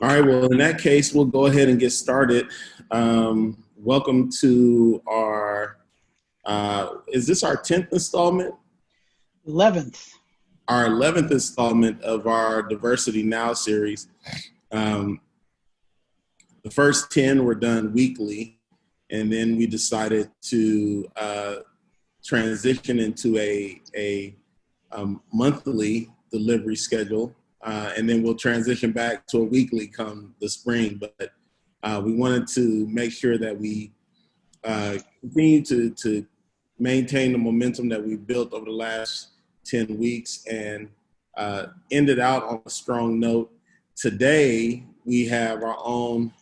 All right, well, in that case, we'll go ahead and get started. Um, welcome to our, uh, is this our 10th installment? 11th. Our 11th installment of our Diversity Now series. Um, the first 10 were done weekly, and then we decided to uh, transition into a, a um, monthly delivery schedule uh, and then we'll transition back to a weekly come the spring. But uh, we wanted to make sure that we uh, continue to, to maintain the momentum that we built over the last 10 weeks and uh, ended out on a strong note. Today, we have our own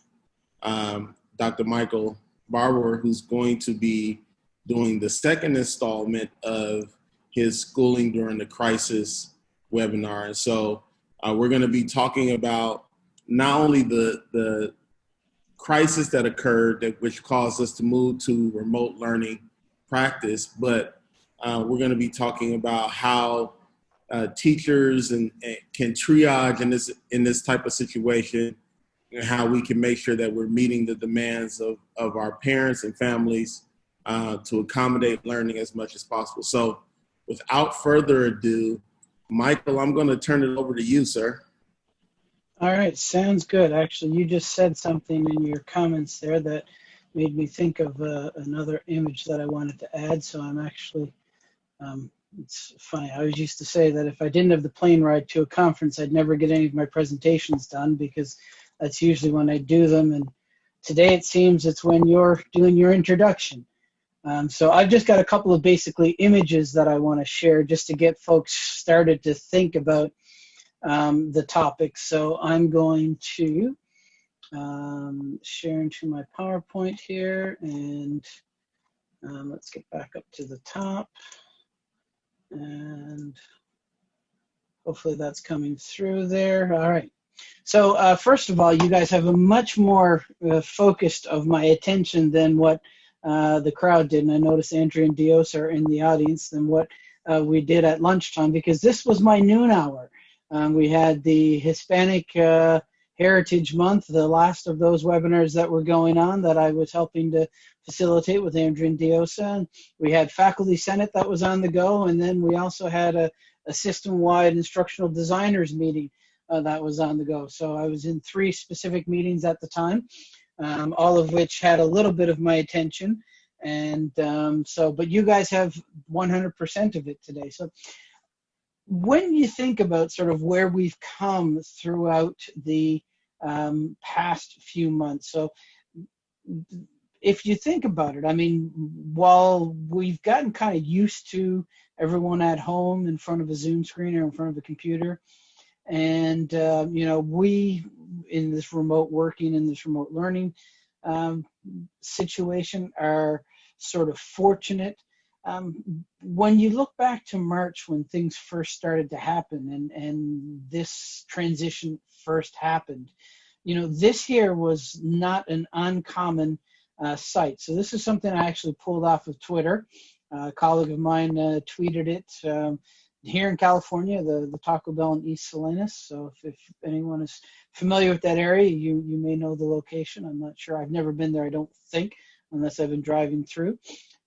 um, Dr. Michael Barbour, who's going to be doing the second installment of his schooling during the crisis webinar. And so uh, we're going to be talking about not only the the crisis that occurred that which caused us to move to remote learning practice, but uh, we're going to be talking about how uh, teachers and, and, can triage in this in this type of situation, and how we can make sure that we're meeting the demands of of our parents and families uh, to accommodate learning as much as possible. So, without further ado, Michael, I'm going to turn it over to you, sir. All right, sounds good. Actually, you just said something in your comments there that made me think of uh, another image that I wanted to add. So I'm actually, um, it's funny. I always used to say that if I didn't have the plane ride to a conference, I'd never get any of my presentations done because that's usually when I do them. And today it seems it's when you're doing your introduction. Um, so I've just got a couple of basically images that I want to share just to get folks started to think about um, the topic. So I'm going to um, share into my PowerPoint here and um, let's get back up to the top and hopefully that's coming through there. All right. So uh, first of all, you guys have a much more uh, focused of my attention than what uh, the crowd didn't. I noticed Andrea and Dios are in the audience than what uh, we did at lunchtime because this was my noon hour. Um, we had the Hispanic uh, Heritage Month, the last of those webinars that were going on that I was helping to facilitate with Andrea and Diosa. We had Faculty Senate that was on the go, and then we also had a, a system-wide instructional designers meeting uh, that was on the go. So I was in three specific meetings at the time um, all of which had a little bit of my attention. And um, so, but you guys have 100% of it today. So when you think about sort of where we've come throughout the um, past few months, so if you think about it, I mean, while we've gotten kind of used to everyone at home in front of a Zoom screen or in front of a computer, and uh, you know, we in this remote working in this remote learning um, situation are sort of fortunate. Um, when you look back to March when things first started to happen and, and this transition first happened, you know, this year was not an uncommon uh, sight. So this is something I actually pulled off of Twitter. Uh, a colleague of mine uh, tweeted it. Um, here in California, the, the Taco Bell in East Salinas. So if, if anyone is familiar with that area, you, you may know the location. I'm not sure. I've never been there, I don't think, unless I've been driving through.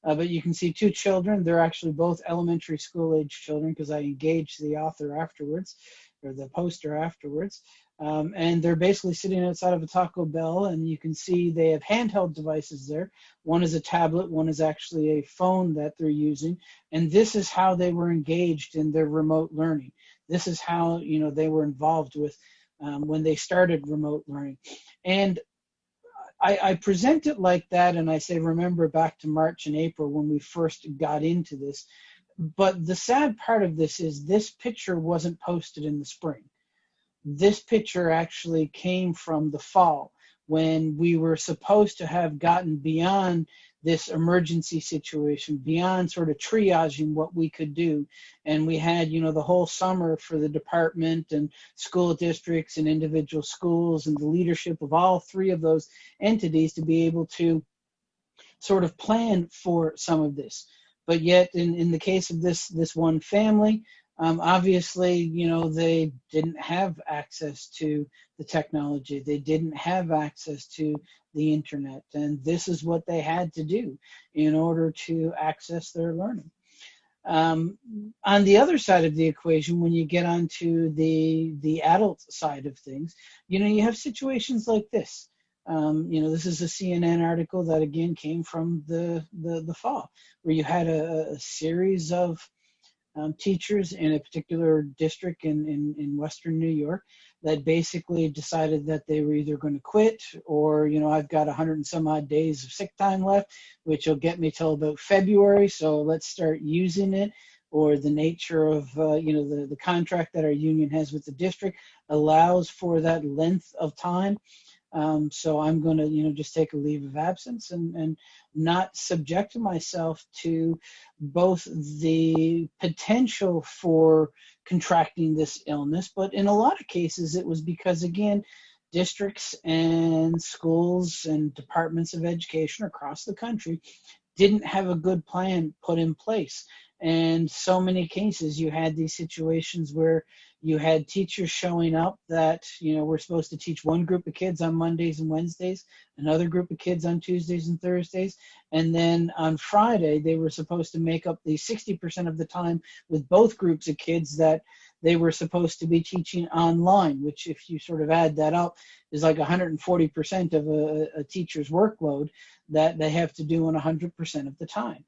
Uh, but you can see two children. They're actually both elementary school age children because I engaged the author afterwards, or the poster afterwards. Um, and they're basically sitting outside of a Taco Bell, and you can see they have handheld devices there. One is a tablet, one is actually a phone that they're using, and this is how they were engaged in their remote learning. This is how you know they were involved with um, when they started remote learning, and I, I present it like that, and I say remember back to March and April when we first got into this. But the sad part of this is this picture wasn't posted in the spring this picture actually came from the fall when we were supposed to have gotten beyond this emergency situation, beyond sort of triaging what we could do. And we had, you know, the whole summer for the department and school districts and individual schools and the leadership of all three of those entities to be able to sort of plan for some of this. But yet, in, in the case of this, this one family, Um, obviously, you know, they didn't have access to the technology. They didn't have access to the internet. And this is what they had to do in order to access their learning. Um, on the other side of the equation, when you get onto the the adult side of things, you know, you have situations like this. Um, you know, this is a CNN article that again came from the the, the fall, where you had a, a series of um, teachers in a particular district in, in, in Western New York that basically decided that they were either going to quit or, you know, I've got 100 and some odd days of sick time left, which will get me till about February. So let's start using it. Or the nature of, uh, you know, the, the contract that our union has with the district allows for that length of time. Um, so I'm going to, you know, just take a leave of absence and, and not subject myself to both the potential for contracting this illness, but in a lot of cases it was because, again, districts and schools and departments of education across the country didn't have a good plan put in place. And so many cases you had these situations where you had teachers showing up that you know we're supposed to teach one group of kids on mondays and wednesdays another group of kids on tuesdays and thursdays and then on friday they were supposed to make up the 60% of the time with both groups of kids that they were supposed to be teaching online which if you sort of add that up is like 140% of a, a teacher's workload that they have to do on 100% of the time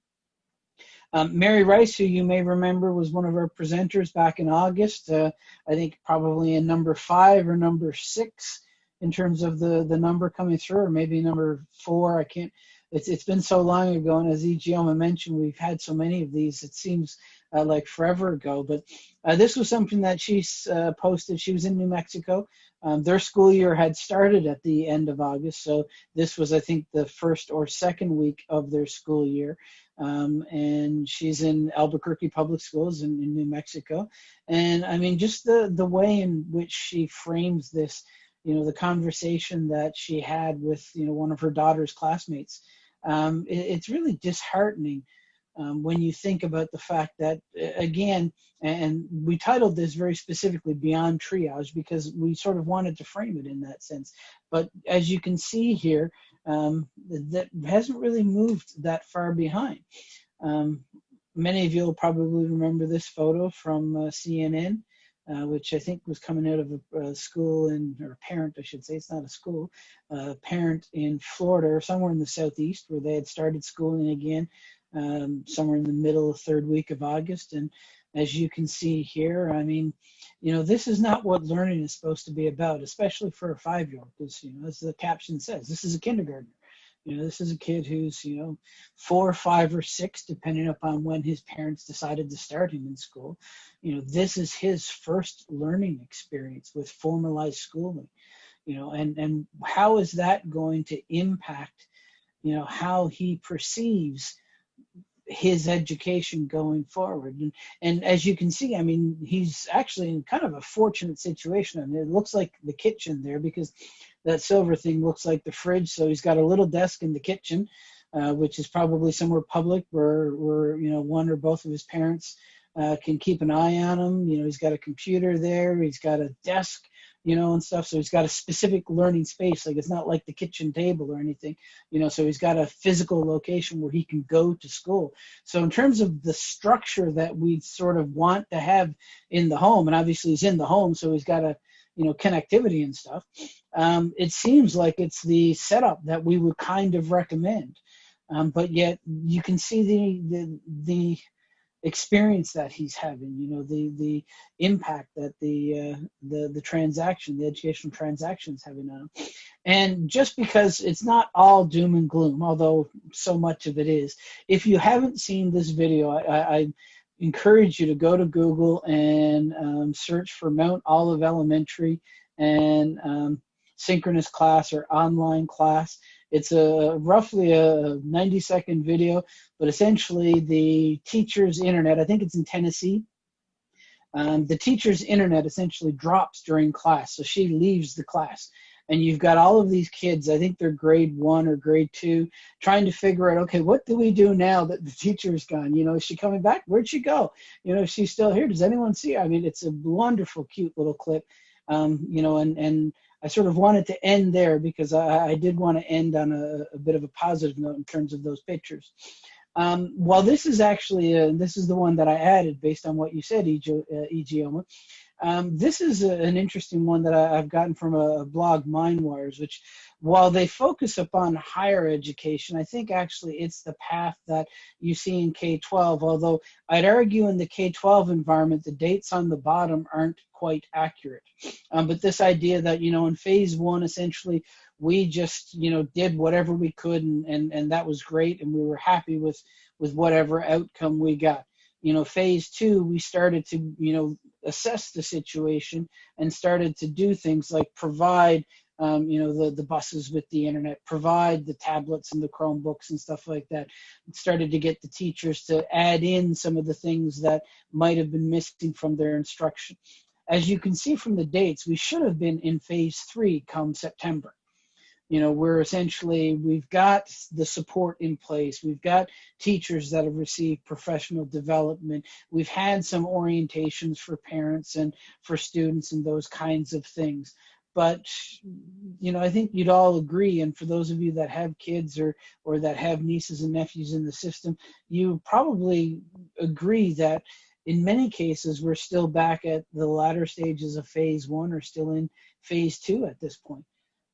um, Mary Rice, who you may remember was one of our presenters back in August, uh, I think probably in number five or number six in terms of the, the number coming through, or maybe number four. I can't, it's, it's been so long ago. And as Ijeoma mentioned, we've had so many of these, it seems uh, like forever ago. But uh, this was something that she uh, posted. She was in New Mexico. Um, their school year had started at the end of August. So this was, I think, the first or second week of their school year. Um, and she's in Albuquerque Public Schools in, in, New Mexico. And I mean, just the, the way in which she frames this, you know, the conversation that she had with, you know, one of her daughter's classmates, um, it, it's really disheartening um, when you think about the fact that, again, and we titled this very specifically Beyond Triage because we sort of wanted to frame it in that sense. But as you can see here, um, that hasn't really moved that far behind. Um, many of you will probably remember this photo from uh, CNN, uh, which I think was coming out of a, a, school in, or parent, I should say, it's not a school, a parent in Florida or somewhere in the southeast where they had started schooling again um, somewhere in the middle, third week of August. And as you can see here, I mean, you know, this is not what learning is supposed to be about, especially for a five-year-old, because, you know, as the caption says, this is a kindergartner. You know, this is a kid who's, you know, four, five, or six, depending upon when his parents decided to start him in school. You know, this is his first learning experience with formalized schooling. You know, and and how is that going to impact, you know, how he perceives his education going forward. And, and as you can see, I mean, he's actually in kind of a fortunate situation. I mean, it looks like the kitchen there because that silver thing looks like the fridge. So he's got a little desk in the kitchen, uh, which is probably somewhere public where, where, you know, one or both of his parents uh, can keep an eye on him. You know, he's got a computer there. He's got a desk you know, and stuff. So he's got a specific learning space. Like it's not like the kitchen table or anything, you know. So he's got a physical location where he can go to school. So in terms of the structure that we sort of want to have in the home, and obviously he's in the home, so he's got a you know connectivity and stuff. Um, it seems like it's the setup that we would kind of recommend. Um, but yet you can see the the the experience that he's having you know the the impact that the uh, the the transaction the educational transactions having on him. And just because it's not all doom and gloom although so much of it is if you haven't seen this video i, I encourage you to go to google and um, search for mount olive elementary and um, synchronous class or online class it's a roughly a 90 second video, but essentially the teacher's internet, I think it's in Tennessee, um, the teacher's internet essentially drops during class. So she leaves the class. and you've got all of these kids i think they're grade one or grade two trying to figure out okay what do we do now that the teacher's gone? You know is she coming back? Where'd she go? You know she's still here? Does anyone see her? I mean it's a wonderful cute little clip. Um, you know and and i sort of wanted to end there because i, I did want to end on a, a bit of a positive note in terms of those pictures um, while this is actually, a, this is the one that I added based on what you said, Ijeoma. Uh, um, this is a, an interesting one that I, have gotten from a, blog, MindWires, which while they focus upon higher education, I think actually it's the path that you see in K-12, although I'd argue in the K-12 environment, the dates on the bottom aren't quite accurate. Um, but this idea that, you know, in phase one, essentially, we just, you know, did whatever we could and, and, and that was great and we were happy with, with whatever outcome we got you know phase two we started to you know assess the situation and started to do things like provide um, you know the the buses with the internet provide the tablets and the chromebooks and stuff like that. Started to get the teachers to add in some of the things that might have been missing from their instruction. As you can see from the dates we should have been in phase three come september you know we're essentially we've got the support in place. We've got teachers that have received professional development. We've had some orientations for parents and for students and those kinds of things. But you know i think you'd all agree and for those of you that have kids or or that have nieces and nephews in the system you probably agree that in many cases we're still back at the latter stages of phase one or still in phase two at this point.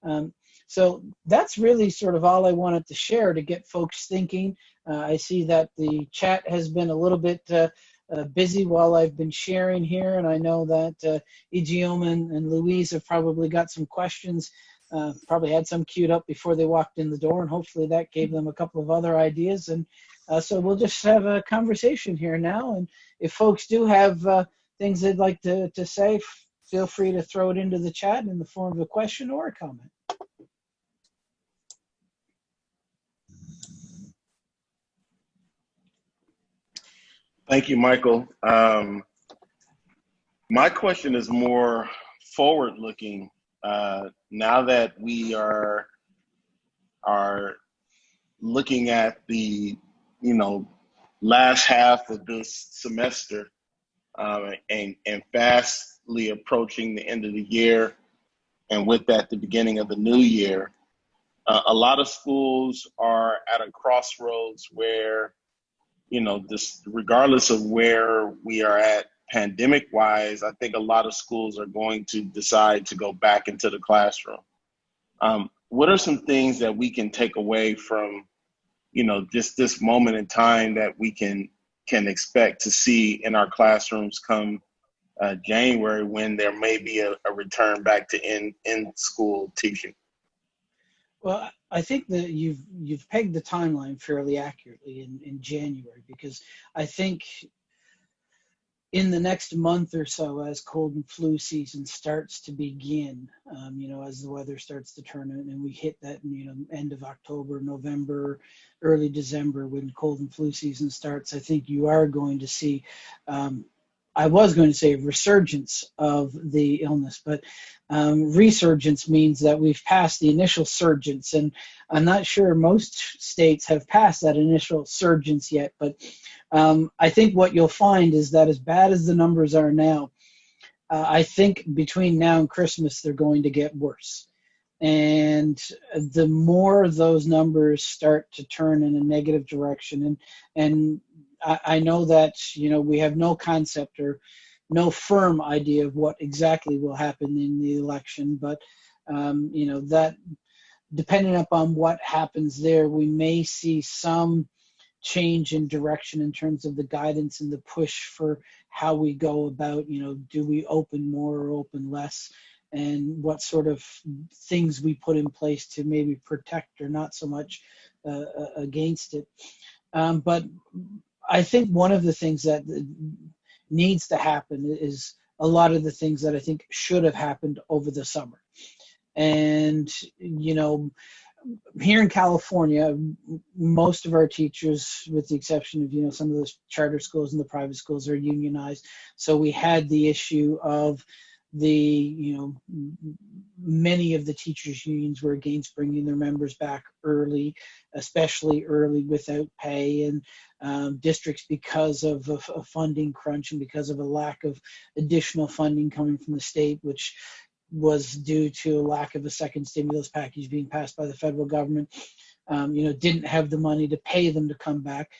Um, so that's really sort of all I wanted to share to get folks thinking. Uh, I see that the chat has been a little bit uh, uh, busy while I've been sharing here, and I know that uh, and, and Louise have probably got some questions, uh, probably had some queued up before they walked in the door, and hopefully that gave them a couple of other ideas. And uh, so we'll just have a conversation here now, and if folks do have uh, things they'd like to, to say, feel free to throw it into the chat in the form of a question or a comment. Thank you, Michael. Um, my question is more forward looking. Uh, now that we are are looking at the you know last half of this semester um, and and fastly approaching the end of the year, and with that the beginning of the new year, uh, a lot of schools are at a crossroads where you know, this regardless of where we are at pandemic wise, I think a lot of schools are going to decide to go back into the classroom. Um, what are some things that we can take away from, you know, just this moment in time that we can can expect to see in our classrooms come uh, January when there may be a, a return back to in in school teaching? Well, I think that you've you've pegged the timeline fairly accurately in, in January because I think in the next month or so, as cold and flu season starts to begin, um, you know, as the weather starts to turn and we hit that, you know, end of October, November, early December, when cold and flu season starts, I think you are going to see um, I was going to say resurgence of the illness, but um, resurgence means that we've passed the initial surgence, and I'm not sure most states have passed that initial surgence yet. But um, I think what you'll find is that as bad as the numbers are now, uh, I think between now and Christmas they're going to get worse. And the more those numbers start to turn in a negative direction, and and I, know that you know we have no concept or no firm idea of what exactly will happen in the election, but um, you know that depending upon what happens there, we may see some change in direction in terms of the guidance and the push for how we go about, you know, do we open more or open less, and what sort of things we put in place to maybe protect or not so much uh, against it. Um, but I think one of the things that needs to happen is a lot of the things that I think should have happened over the summer. And, you know, here in California, most of our teachers, with the exception of, you know, some of the charter schools and the private schools are unionized. So we had the issue of the you know many of the teachers unions were against bringing their members back early especially early without pay. And um, districts because of a, a, funding crunch and because of a lack of additional funding coming from the state which was due to a lack of a second stimulus package being passed by the federal government um, you know didn't have the money to pay them to come back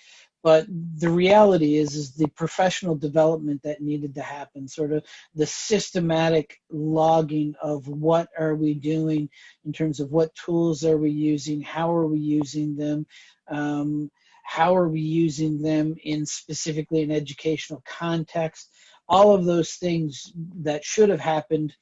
but the reality is is the professional development that needed to happen sort of the systematic logging of what are we doing in terms of what tools are we using how are we using them um, how are we using them in specifically an educational context all of those things that should have happened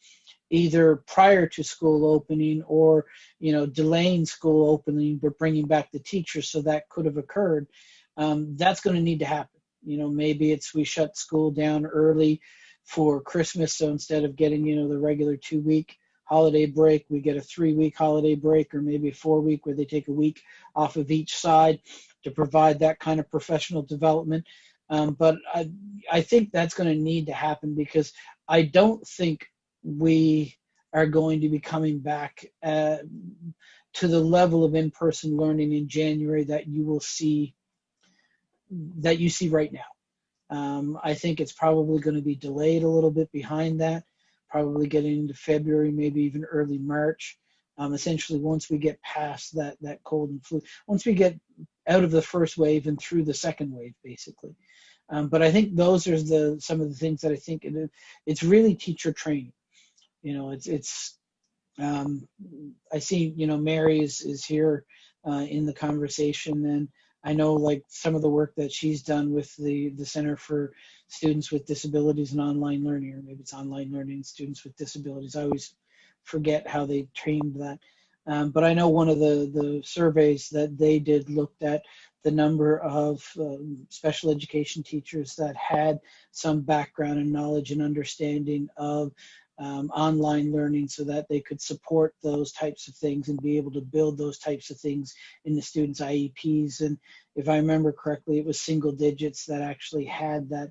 either prior to school opening or you know delaying school opening but bringing back the teachers so that could have occurred um, that's going to need to happen. You know, maybe it's we shut school down early for Christmas, so instead of getting you know the regular two week holiday break, we get a three week holiday break, or maybe a four week where they take a week off of each side to provide that kind of professional development. Um, but I, I think that's going to need to happen because I don't think we are going to be coming back uh, to the level of in-person learning in January that you will see that you see right now. Um, I think it's probably going to be delayed a little bit behind that, probably getting into February, maybe even early March. Um, essentially, once we get past that that cold and flu, once we get out of the first wave and through the second wave, basically. Um, but I think those are the some of the things that I think it, it's really teacher training. You know, it's it's. Um, I see, you know, Mary is is here uh, in the conversation, and I know like some of the work that she's done with the, the Center for Students with Disabilities and Online Learning, or maybe it's online learning students with disabilities. I always forget how they trained that. Um, but I know one of the, the surveys that they did looked at the number of um, special education teachers that had some background and knowledge and understanding of um, online learning so that they could support those types of things and be able to build those types of things in the students' IEPs. And if I remember correctly, it was single digits that actually had that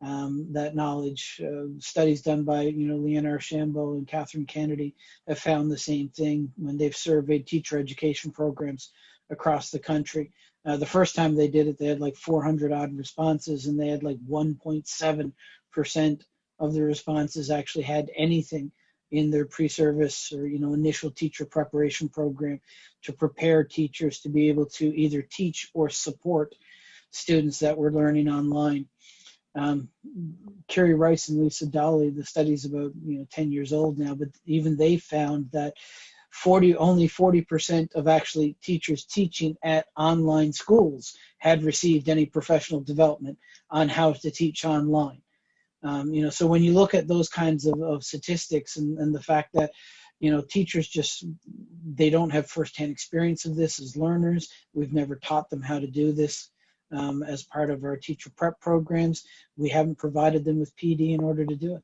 um, that knowledge. Uh, studies done by you know Leanne Archambault and Kathryn Kennedy have found the same thing when they've surveyed teacher education programs across the country. Uh, the first time they did it, they had like 400 odd responses, and they had like 1.7 percent of the responses actually had anything in their pre-service or you know initial teacher preparation program to prepare teachers to be able to either teach or support students that were learning online. Um, Kerry Rice and Lisa Dawley, the study's about you know 10 years old now, but even they found that 40 only 40% of actually teachers teaching at online schools had received any professional development on how to teach online. Um, you know, so when you look at those kinds of, of statistics and, and the fact that, you know, teachers just, they don't have firsthand experience of this as learners. We've never taught them how to do this um, as part of our teacher prep programs. We haven't provided them with PD in order to do it.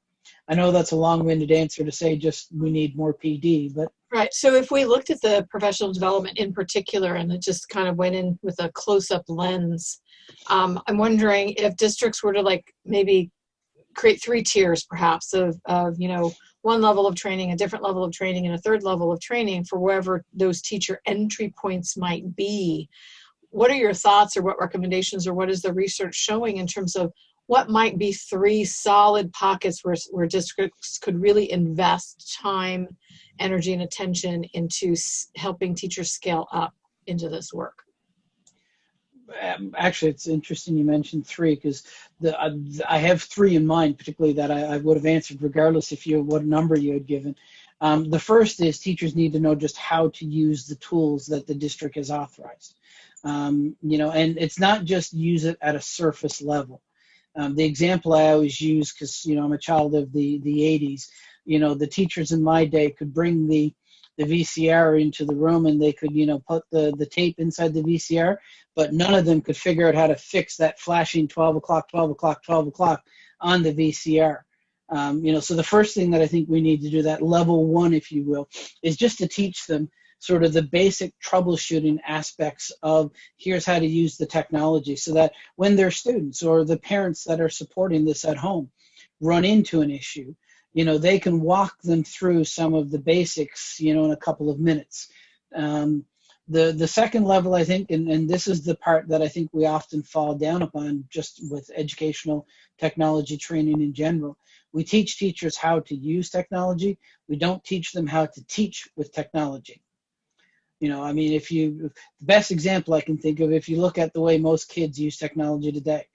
I know that's a long-winded answer to say just we need more PD, but right. So if we looked at the professional development in particular, and it just kind of went in with a close-up lens, um, I'm wondering if districts were to like maybe create three tiers perhaps of, of you know one level of training a different level of training and a third level of training for wherever those teacher entry points might be. What are your thoughts or what recommendations or what is the research showing in terms of what might be three solid pockets where, where districts could really invest time energy and attention into helping teachers scale up into this work actually, it's interesting you mentioned three because the uh, I have three in mind, particularly that I, I, would have answered regardless if you what number you had given. Um, the first is teachers need to know just how to use the tools that the district has authorized. Um, you know, and it's not just use it at a surface level. Um, the example I always use, because you know I'm a child of the the 80s. You know, the teachers in my day could bring the the VCR into the room and they could, you know, put the, the tape inside the VCR, but none of them could figure out how to fix that flashing 12 o'clock, 12 o'clock, 12 o'clock on the VCR. Um, you know, so the first thing that I think we need to do, that level one, if you will, is just to teach them sort of the basic troubleshooting aspects of here's how to use the technology so that when their students or the parents that are supporting this at home run into an issue, you know, they can walk them through some of the basics, you know, in a couple of minutes. Um, the the second level, I think, and, and this is the part that I think we often fall down upon just with educational technology training in general. We teach teachers how to use technology. We don't teach them how to teach with technology. You know, I mean, if you, the best example I can think of, if you look at the way most kids use technology today,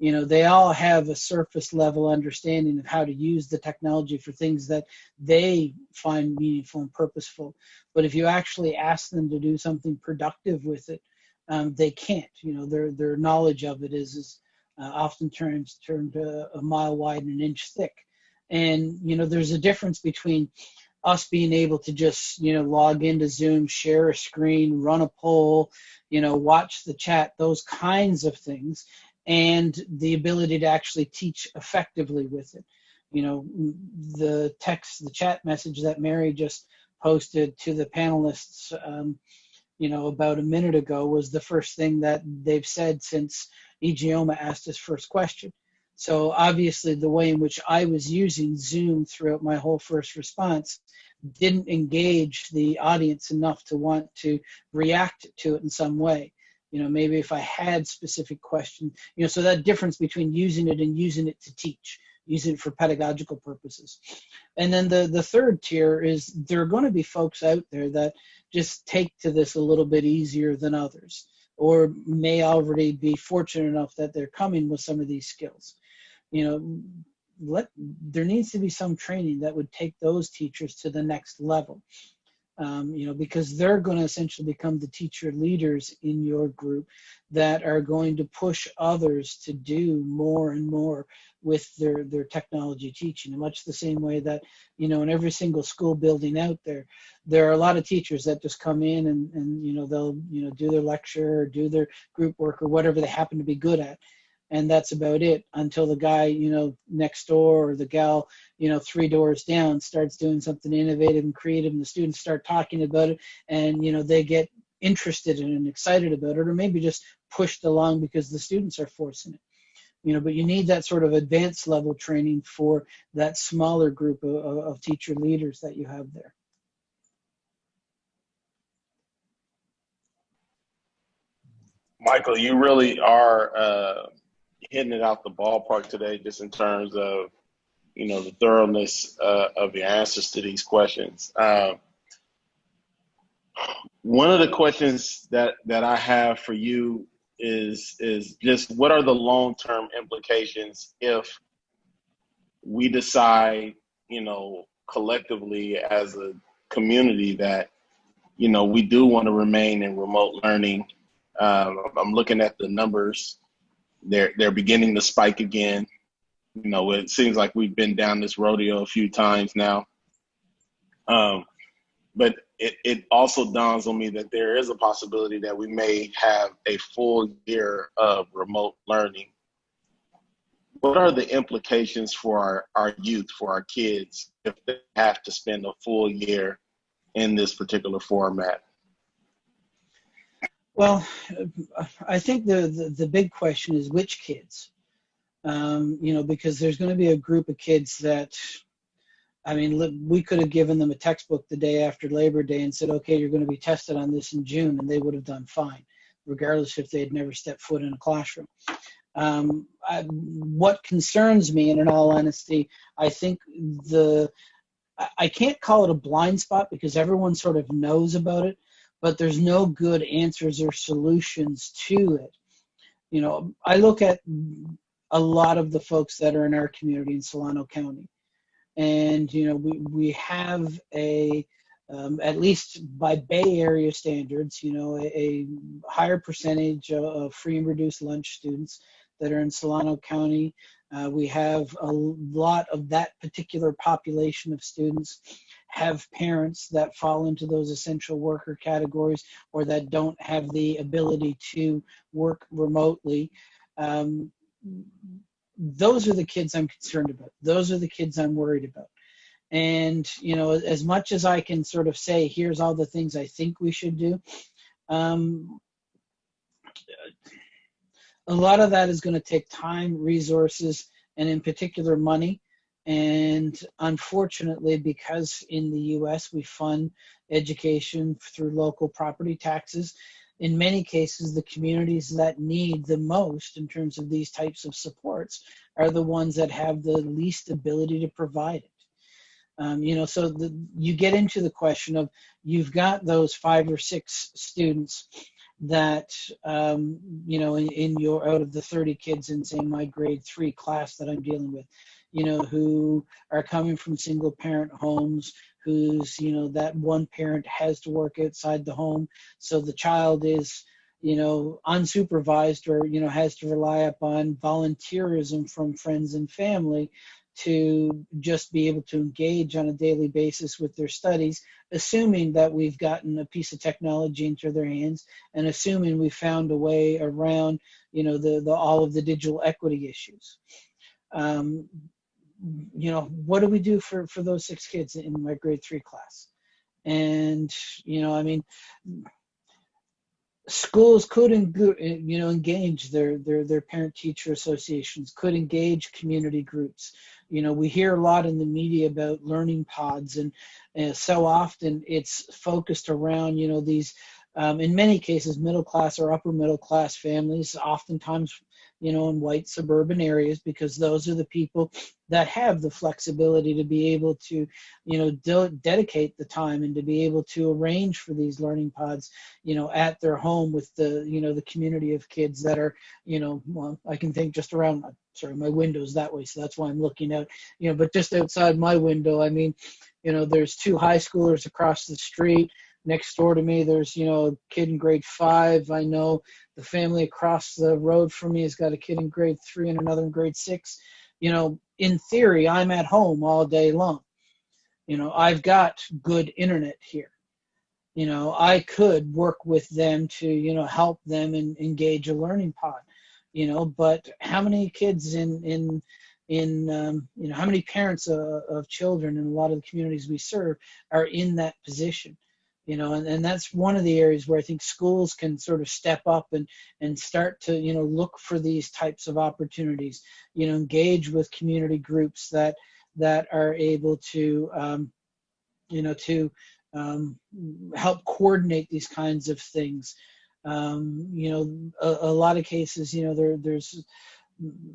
you know, they all have a surface level understanding of how to use the technology for things that they find meaningful and purposeful. But if you actually ask them to do something productive with it, um, they can't. You know, their their knowledge of it is, is uh, often turns turned a mile wide and an inch thick. And you know, there's a difference between us being able to just you know log into zoom share a screen run a poll you know watch the chat those kinds of things and the ability to actually teach effectively with it you know the text the chat message that mary just posted to the panelists um, you know about a minute ago was the first thing that they've said since Ijeoma asked his first question so obviously the way in which I was using Zoom throughout my whole first response didn't engage the audience enough to want to react to it in some way. You know, maybe if I had specific questions, you know, so that difference between using it and using it to teach, using it for pedagogical purposes. And then the, the third tier is there are going to be folks out there that just take to this a little bit easier than others or may already be fortunate enough that they're coming with some of these skills you know let there needs to be some training that would take those teachers to the next level um, you know because they're going to essentially become the teacher leaders in your group that are going to push others to do more and more with their their technology teaching. In much the same way that you know in every single school building out there there are a lot of teachers that just come in and and you know they'll you know do their lecture or do their group work or whatever they happen to be good at and that's about it until the guy you know next door or the gal you know three doors down starts doing something innovative and creative and the students start talking about it and you know they get interested in and excited about it or maybe just pushed along because the students are forcing it. You know but you need that sort of advanced level training for that smaller group of, of teacher leaders that you have there. Michael, you really are uh, hitting it out the ballpark today, just in terms of you know the thoroughness uh, of your answers to these questions. Um, one of the questions that that I have for you is is just what are the long term implications if we decide, you know, collectively as a community that you know we do want to remain in remote learning. Um, I'm looking at the numbers they're they're beginning to spike again. You know, it seems like we've been down this rodeo a few times now. Um, but it, it also dawns on me that there is a possibility that we may have a full year of remote learning. What are the implications for our, our youth, for our kids, if they have to spend a full year in this particular format? Well, I think the, the, the big question is which kids. Um, you know, because there's going to be a group of kids that, I mean, we could have given them a textbook the day after Labor Day and said, okay, you're going to be tested on this in June, and they would have done fine, regardless if they had never stepped foot in a classroom. Um, I, what concerns me, and in all honesty, I think the I can't call it a blind spot because everyone sort of knows about it, but there's no good answers or solutions to it. You know, I look at a lot of the folks that are in our community in Solano County, and you know, we we have a um, at least by Bay Area standards, you know, a, a higher percentage of, of free and reduced lunch students that are in Solano County. Uh, we have a lot of that particular population of students have parents that fall into those essential worker categories or that don't have the ability to work remotely. Um, those are the kids I'm concerned about. Those are the kids I'm worried about. And, you know, as much as I can sort of say, here's all the things I think we should do, um, a lot of that is going to take time, resources, and in particular money And unfortunately, because in the US we fund education through local property taxes, in many cases, the communities that need the most in terms of these types of supports are the ones that have the least ability to provide it. Um, you know, so the, you get into the question of you've got those five or six students that um, you know in, in, your out of the 30 kids in say my grade three class that i'm dealing with you know who are coming from single parent homes who's you know that one parent has to work outside the home. So the child is you know unsupervised or you know has to rely upon volunteerism from friends and family to just be able to engage on a daily basis with their studies, assuming that we've gotten a piece of technology into their hands and assuming we found a way around, you know, the, the all of the digital equity issues. Um, you know, what do we do for, for those six kids in my grade three class? And, you know, I mean, schools could you know engage their their their parent teacher associations could engage community groups you know we hear a lot in the media about learning pods and, and so often it's focused around you know these um, in many cases middle class or upper middle class families oftentimes you know in white suburban areas because those are the people that have the flexibility to be able to you know de- dedicate the time and to be able to arrange for these learning pods you know at their home with the you know the community of kids that are you know well i can think just around sorry my window's that way so that's why i'm looking out you know but just outside my window i mean you know there's two high schoolers across the street. Next door to me there's you know a kid in grade five i know the family across the road from me has got a kid in grade three and another in grade six. You know in theory i'm at home all day long. You know i've got good internet here. You know i could work with them to you know help them and engage a learning pod you know but how many kids in in in um, you know how many parents uh, of children in a lot of the communities we serve are in that position you know and, and that's one of the areas where i think schools can sort of step up and and start to you know look for these types of opportunities you know engage with community groups that that are able to um, you know to um, help coordinate these kinds of things. Um, you know a, a, lot of cases you know there there's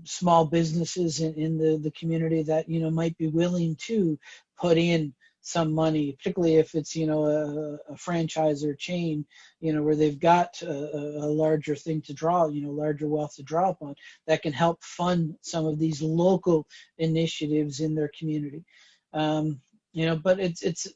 small businesses in, in the the community that you know might be willing to put in some money, particularly if it's you know a, a franchise or chain, you know where they've got a, a, larger thing to draw, you know, larger wealth to draw upon that can help fund some of these local initiatives in their community. Um, you know, but it's it's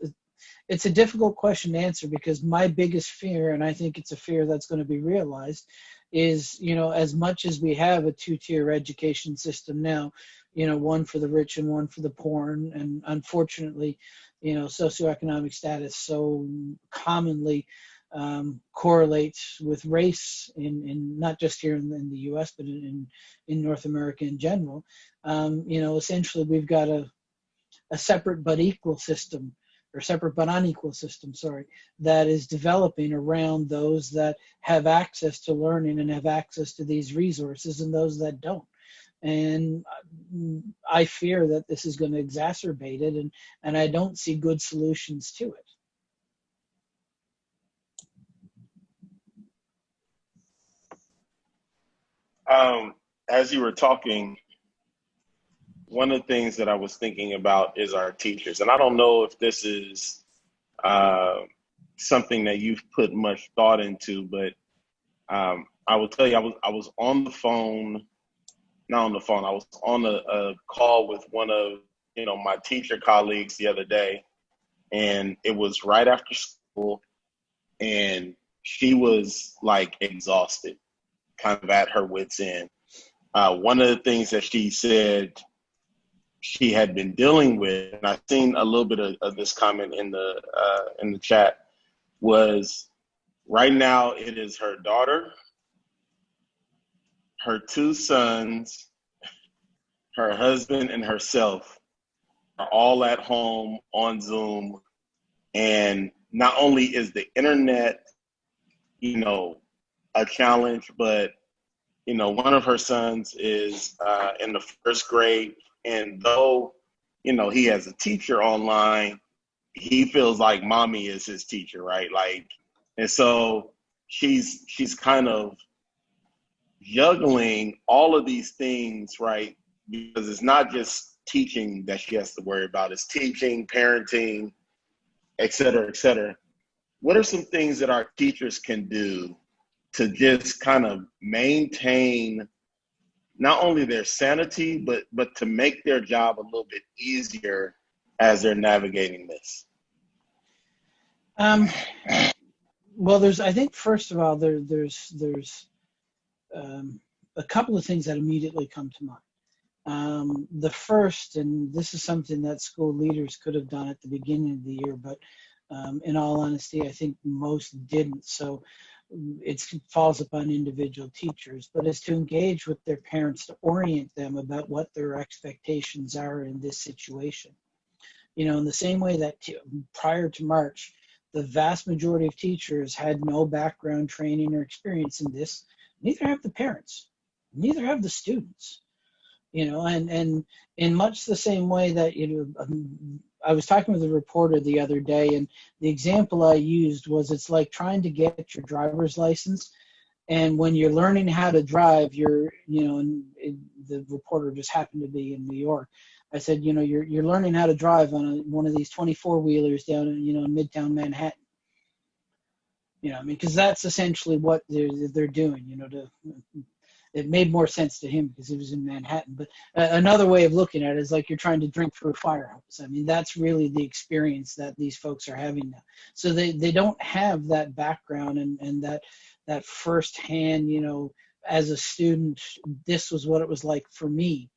it's a difficult question to answer because my biggest fear, and I think it's a fear that's going to be realized, is you know as much as we have a two-tier education system now, you know one for the rich and one for the poor, and, unfortunately you know socioeconomic status so commonly um, correlates with race in, in not just here in, in the U.S. but in, in North America in general. Um, you know, essentially we've got a a separate but equal system or separate but unequal system, sorry, that is developing around those that have access to learning and have access to these resources and those that don't and I fear that this is going to exacerbate it, and and I don't see good solutions to it. Um, as you were talking, one of the things that I was thinking about is our teachers, and I don't know if this is uh, something that you've put much thought into, but um, I will tell you, I was I was on the phone not on the phone. I was on a, a call with one of you know my teacher colleagues the other day, and it was right after school, and she was like exhausted, kind of at her wits end. Uh, one of the things that she said she had been dealing with, and I've seen a little bit of, of this comment in the uh, in the chat, was right now it is her daughter her two sons, her husband, and herself are all at home on Zoom. And not only is the internet, you know, a challenge, but you know, one of her sons is uh, in the first grade, and though you know, he has a teacher online, he feels like mommy is his teacher, right? Like, and so she's she's kind of juggling all of these things, right? Because it's not just teaching that she has to worry about, it's teaching, parenting, et cetera, et cetera. What are some things that our teachers can do to just kind of maintain not only their sanity, but but to make their job a little bit easier as they're navigating this? Um, well, there's, I think, first of all, there, there's, there's um, a couple of things that immediately come to mind. Um, the first, and this is something that school leaders could have done at the beginning of the year, but um, in all honesty, I think most didn't. So it falls upon individual teachers, but is to engage with their parents to orient them about what their expectations are in this situation. You know, in the same way that prior to March, the vast majority of teachers had no background training or experience in this, neither have the parents, neither have the students. You know, and and in much the same way that you know, um, I was talking with a reporter the other day, and the example I used was it's like trying to get your driver's license, and when you're learning how to drive, you're you know, and the reporter just happened to be in New York. I said, you know, you're you're learning how to drive on a, one of these 24 wheelers down in you know Midtown Manhattan. You know, I mean, because that's essentially what they're they're doing. You know, to it made more sense to him because he was in Manhattan. But uh, another way of looking at it is like you're trying to drink through a fire hose. I mean, that's really the experience that these folks are having now. So they, they don't have that background and, and that that firsthand, you know, as a student, this was what it was like for me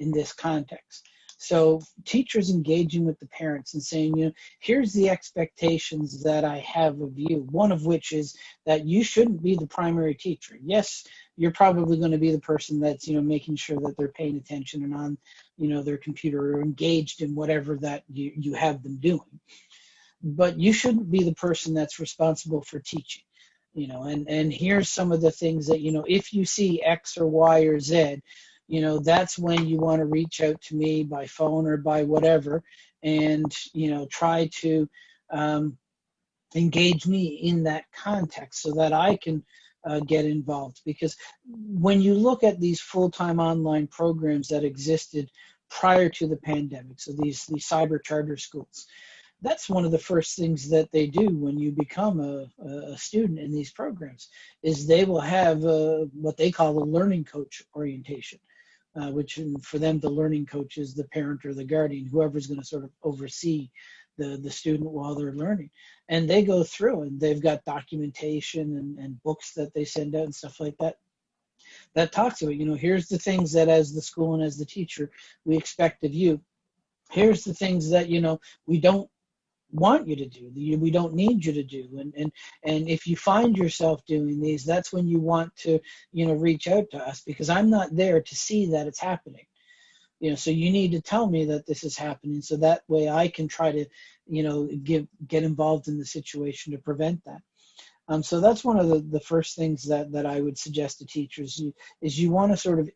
in this context. So teachers engaging with the parents and saying, you know, here's the expectations that I have of you. One of which is that you shouldn't be the primary teacher. Yes, you're probably going to be the person that's, you know, making sure that they're paying attention and on, you know, their computer or engaged in whatever that you, you have them doing. But you shouldn't be the person that's responsible for teaching you know and and here's some of the things that you know if you see x or y or z you know that's when you want to reach out to me by phone or by whatever and you know try to um, engage me in that context so that i can uh, get involved. Because when you look at these full-time online programs that existed prior to the pandemic so these these cyber charter schools that's one of the first things that they do when you become a, a student in these programs is they will have a, what they call a learning coach orientation uh, which for them the learning coach is the parent or the guardian, whoever's going to sort of oversee the, the student while they're learning. And they go through and they've got documentation and, and books that they send out and stuff like that that talks about, you know, here's the things that as the school and as the teacher we expect of you. Here's the things that, you know, we don't want you to do we don't need you to do. And and and if you find yourself doing these that's when you want to you know reach out to us because i'm not there to see that it's happening. You know so you need to tell me that this is happening so that way i can try to you know give get involved in the situation to prevent that. Um, so that's one of the, the first things that, that I would suggest to teachers you, is you want to sort of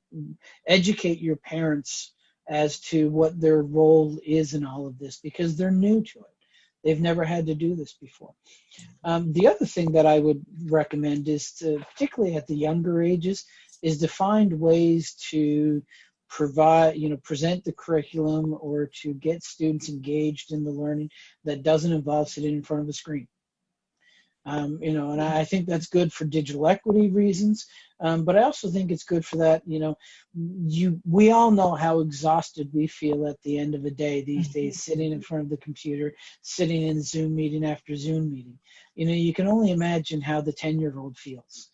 educate your parents as to what their role is in all of this because they're new to it. They've never had to do this before. Um, the other thing that I would recommend is to, particularly at the younger ages, is to find ways to provide, you know, present the curriculum or to get students engaged in the learning that doesn't involve sitting in front of a screen. Um, you know, and I think that's good for digital equity reasons. Um, but I also think it's good for that. You know, you we all know how exhausted we feel at the end of a day these mm-hmm. days, sitting in front of the computer, sitting in Zoom meeting after Zoom meeting. You know, you can only imagine how the ten-year-old feels.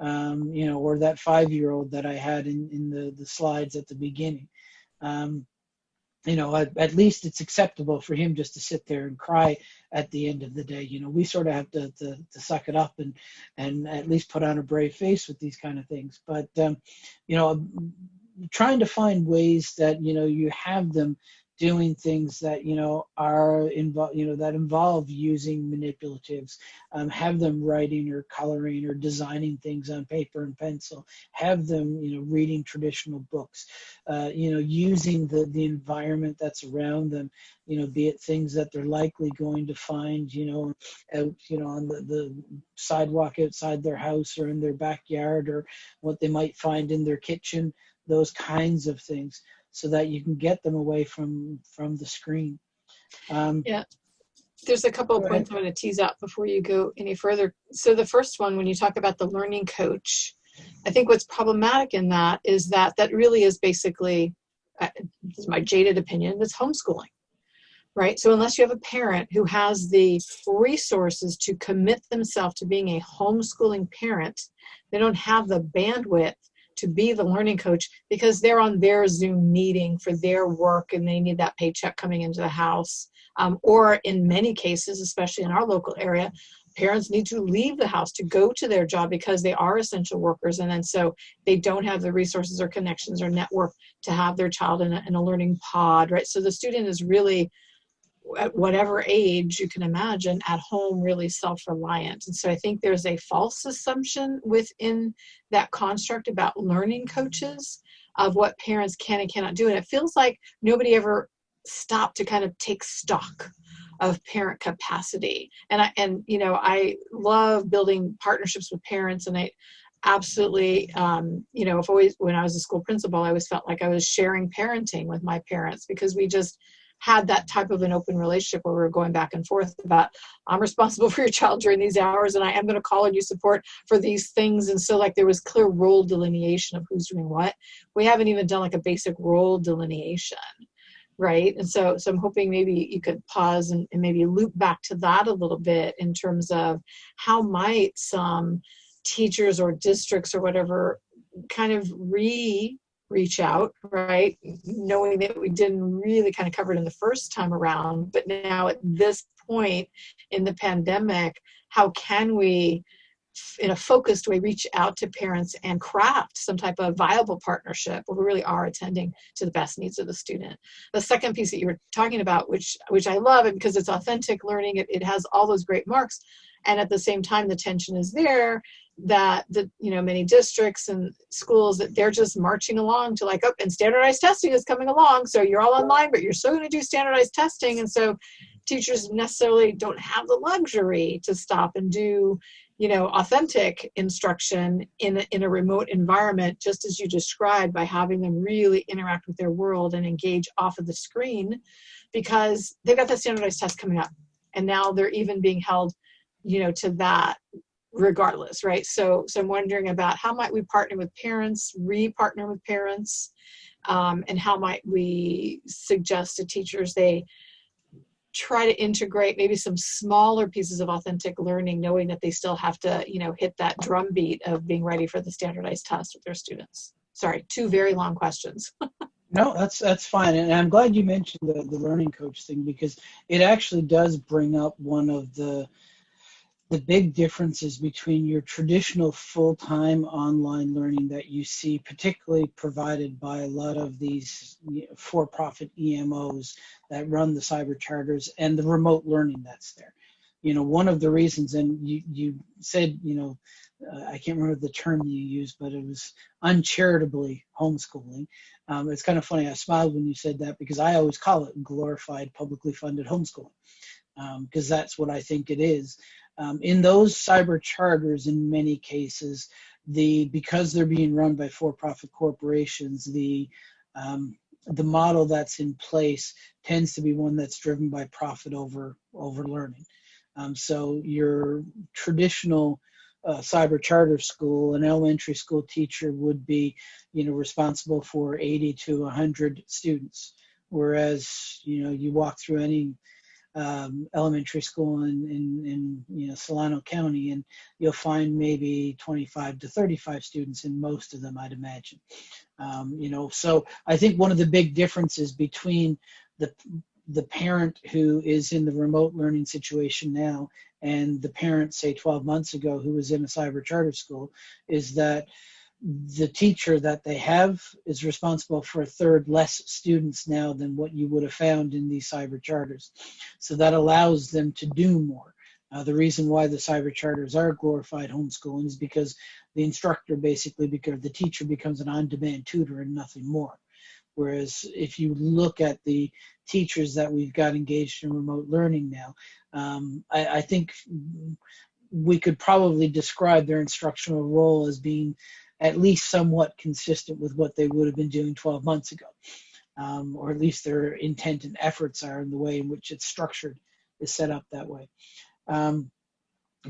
Um, you know, or that five-year-old that I had in in the the slides at the beginning. Um, you know, at, at, least it's acceptable for him just to sit there and cry at the end of the day. You know, we sort of have to, to, to suck it up and, and at least put on a brave face with these kind of things. But, um, you know, trying to find ways that, you know, you have them doing things that you know are involved you know that involve using manipulatives um, have them writing or coloring or designing things on paper and pencil have them you know reading traditional books uh, you know using the the environment that's around them you know be it things that they're likely going to find you know out you know on the, the sidewalk outside their house or in their backyard or what they might find in their kitchen those kinds of things so that you can get them away from from the screen. Um, Yeah. There's a couple of points I want to tease out before you go any further. So the first one, when you talk about the learning coach, I think what's problematic in that is that that really is basically, uh, this is my jaded opinion, that's homeschooling, right? So unless you have a parent who has the resources to commit themselves to being a homeschooling parent, they don't have the bandwidth to be the learning coach because they're on their Zoom meeting for their work and they need that paycheck coming into the house. Um, or in many cases, especially in our local area, parents need to leave the house to go to their job because they are essential workers and then so they don't have the resources or connections or network to have their child in a, in a learning pod right so the student is really at whatever age you can imagine at home really self-reliant. And so i think there's a false assumption within that construct about learning coaches of what parents can and cannot do. And it feels like nobody ever stopped to kind of take stock of parent capacity. And i and you know i love building partnerships with parents and i absolutely um, you know if always when i was a school principal i always felt like i was sharing parenting with my parents because we just had that type of an open relationship where we were going back and forth about i'm responsible for your child during these hours and i am going to call on you support for these things. And so like there was clear role delineation of who's doing what. We haven't even done like a basic role delineation right? And so so i'm hoping maybe you could pause and, and maybe loop back to that a little bit in terms of how might some teachers or districts or whatever kind of re reach out right? Knowing that we didn't really kind of cover it in the first time around but now at this point in the pandemic how can we in a focused way reach out to parents and craft some type of viable partnership where we really are attending to the best needs of the student? The second piece that you were talking about which which i love and because it's authentic learning it, it has all those great marks and at the same time the tension is there that the you know many districts and schools that they're just marching along to like oh and standardized testing is coming along so you're all online but you're still going to do standardized testing. And so teachers necessarily don't have the luxury to stop and do you know authentic instruction in a, in a remote environment just as you described by having them really interact with their world and engage off of the screen because they've got the standardized test coming up and now they're even being held you know to that regardless right? So so i'm wondering about how might we partner with parents re-partner with parents um, and how might we suggest to teachers they try to integrate maybe some smaller pieces of authentic learning knowing that they still have to you know hit that drumbeat of being ready for the standardized test with their students? Sorry two very long questions. No, that's that's fine, and I'm glad you mentioned the, the learning coach thing because it actually does bring up one of the the big differences between your traditional full-time online learning that you see, particularly provided by a lot of these for-profit EMOs that run the cyber charters, and the remote learning that's there. You know, one of the reasons, and you you said, you know, uh, I can't remember the term you used, but it was uncharitably homeschooling. Um, it's kind of funny. I smiled when you said that because I always call it glorified publicly funded homeschooling because um, that's what I think it is. Um, in those cyber charters, in many cases, the because they're being run by for-profit corporations, the um, the model that's in place tends to be one that's driven by profit over over learning. Um, so your traditional uh, cyber charter school, an elementary school teacher would be, you know, responsible for 80 to 100 students, whereas you know you walk through any um, elementary school in, in, in you know Solano County, and you'll find maybe 25 to 35 students in most of them, I'd imagine. Um, you know, so I think one of the big differences between the the parent who is in the remote learning situation now and the parent, say 12 months ago, who was in a cyber charter school, is that the teacher that they have is responsible for a third less students now than what you would have found in these cyber charters. So that allows them to do more. Uh, the reason why the cyber charters are glorified homeschooling is because the instructor basically, because the teacher becomes an on-demand tutor and nothing more. Whereas if you look at the teachers that we've got engaged in remote learning now, um, I, I think we could probably describe their instructional role as being at least somewhat consistent with what they would have been doing 12 months ago. Um, or at least their intent and efforts are in the way in which it's structured is set up that way. Um,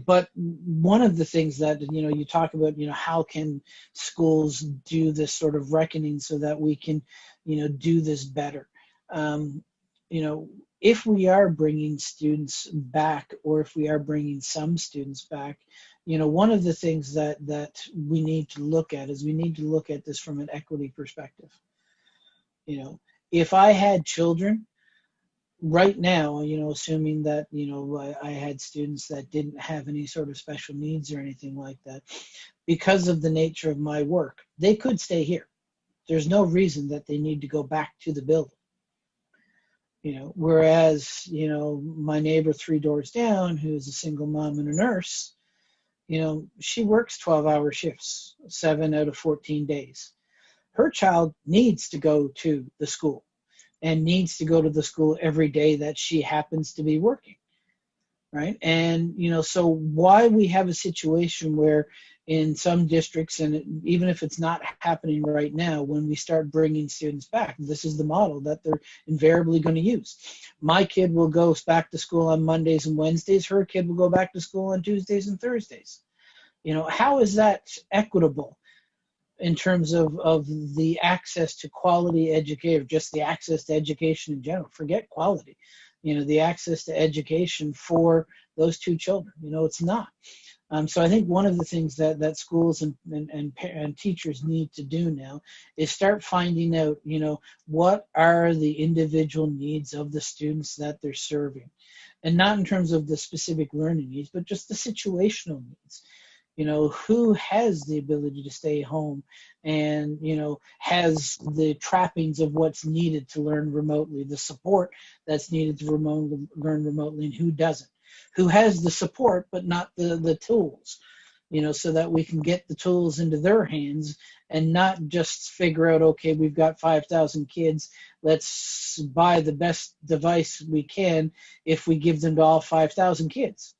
but one of the things that you know you talk about you know how can schools do this sort of reckoning so that we can you know do this better um, you know if we are bringing students back or if we are bringing some students back you know one of the things that that we need to look at is we need to look at this from an equity perspective. You know if i had children right now you know assuming that you know I, I had students that didn't have any sort of special needs or anything like that because of the nature of my work they could stay here. There's no reason that they need to go back to the building. You know whereas you know my neighbor three doors down who's a single mom and a nurse you know she works 12 hour shifts seven out of 14 days. Her child needs to go to the school and needs to go to the school every day that she happens to be working right? And you know so why we have a situation where in some districts and even if it's not happening right now when we start bringing students back this is the model that they're invariably going to use. My kid will go back to school on mondays and wednesdays her kid will go back to school on tuesdays and thursdays. You know how is that equitable in terms of, of the access to quality education, just the access to education in general. Forget quality, you know, the access to education for those two children. You know, it's not. Um, so I think one of the things that, that schools and, and, and, and teachers need to do now is start finding out, you know, what are the individual needs of the students that they're serving. And not in terms of the specific learning needs, but just the situational needs you know who has the ability to stay home and you know has the trappings of what's needed to learn remotely the support that's needed to remote, learn remotely and who doesn't. Who has the support but not the the tools you know so that we can get the tools into their hands and not just figure out okay we've got 5000 kids let's buy the best device we can if we give them to all 5000 kids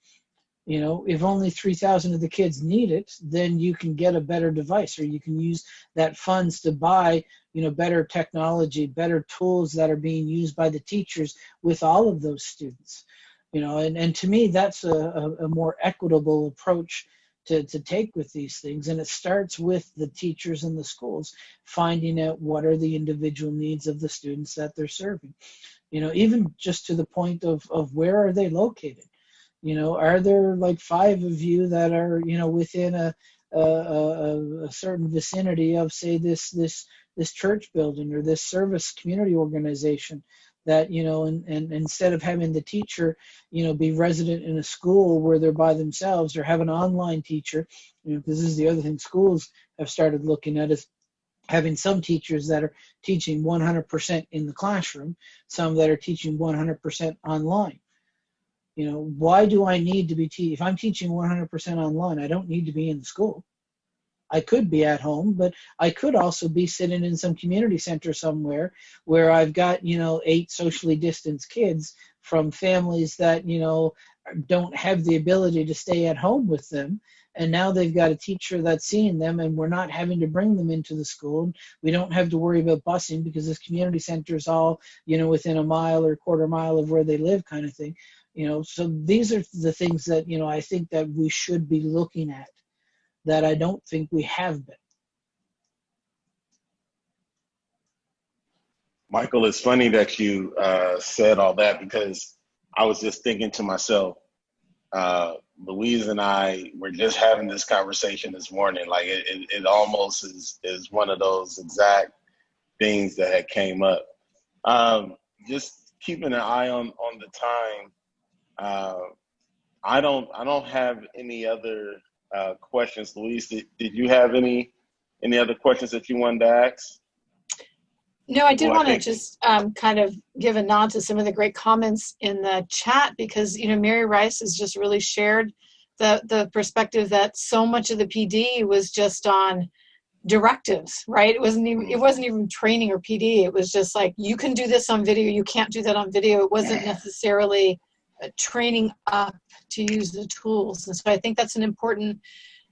you know if only 3000 of the kids need it then you can get a better device or you can use that funds to buy you know better technology better tools that are being used by the teachers with all of those students. You know and, and to me that's a, a, more equitable approach to, to take with these things and it starts with the teachers and the schools finding out what are the individual needs of the students that they're serving. You know even just to the point of, of where are they located you know, are there like five of you that are, you know, within a, a, a, a certain vicinity of, say, this this this church building or this service community organization? that you know and, and instead of having the teacher you know be resident in a school where they're by themselves or have an online teacher you know this is the other thing schools have started looking at is having some teachers that are teaching 100% in the classroom some that are teaching 100% online you know, why do I need to be te- if I'm teaching 100% online, I don't need to be in the school. I could be at home, but I could also be sitting in some community center somewhere where I've got, you know, eight socially distanced kids from families that, you know, don't have the ability to stay at home with them. And now they've got a teacher that's seeing them, and we're not having to bring them into the school. We don't have to worry about busing because this community center is all, you know, within a mile or quarter mile of where they live, kind of thing you know so these are the things that you know i think that we should be looking at that i don't think we have been. Michael it's funny that you uh, said all that because i was just thinking to myself uh, louise and i were just having this conversation this morning. Like it, it, it almost is is one of those exact things that had came up. Um, just keeping an eye on on the time uh, I don't I don't have any other uh, questions. Louise, did, did you have any Any other questions that you wanted to ask? No, I did Well, want to just um, kind of give a nod to some of the great comments in the chat because you know Mary Rice has just really shared the the perspective that so much of the PD was just on directives, right? It wasn't even it wasn't even training or PD. It was just like you can do this on video, you can't do that on video. It wasn't necessarily training up to use the tools, and so I think that's an important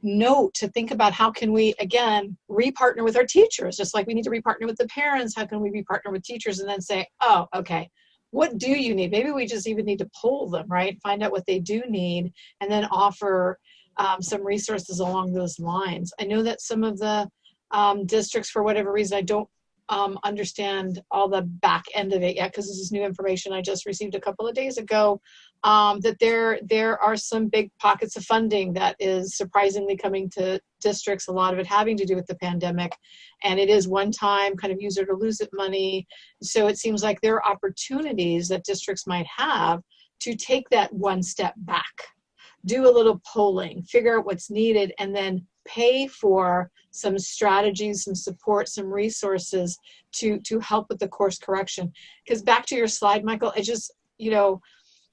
note to think about how can we again repartner with our teachers just like we need to repartner with the parents how can we repartner with teachers and then say oh okay what do you need? Maybe we just even need to pull them right? Find out what they do need and then offer um, some resources along those lines. I know that some of the um, districts for whatever reason i don't um, understand all the back end of it yet because this is new information i just received a couple of days ago um, that there there are some big pockets of funding that is surprisingly coming to districts. A lot of it having to do with the pandemic, and it is one time kind of user to lose it money. So it seems like there are opportunities that districts might have to take that one step back, do a little polling, figure out what's needed, and then pay for some strategies, some support, some resources to to help with the course correction. Because back to your slide, Michael, I just you know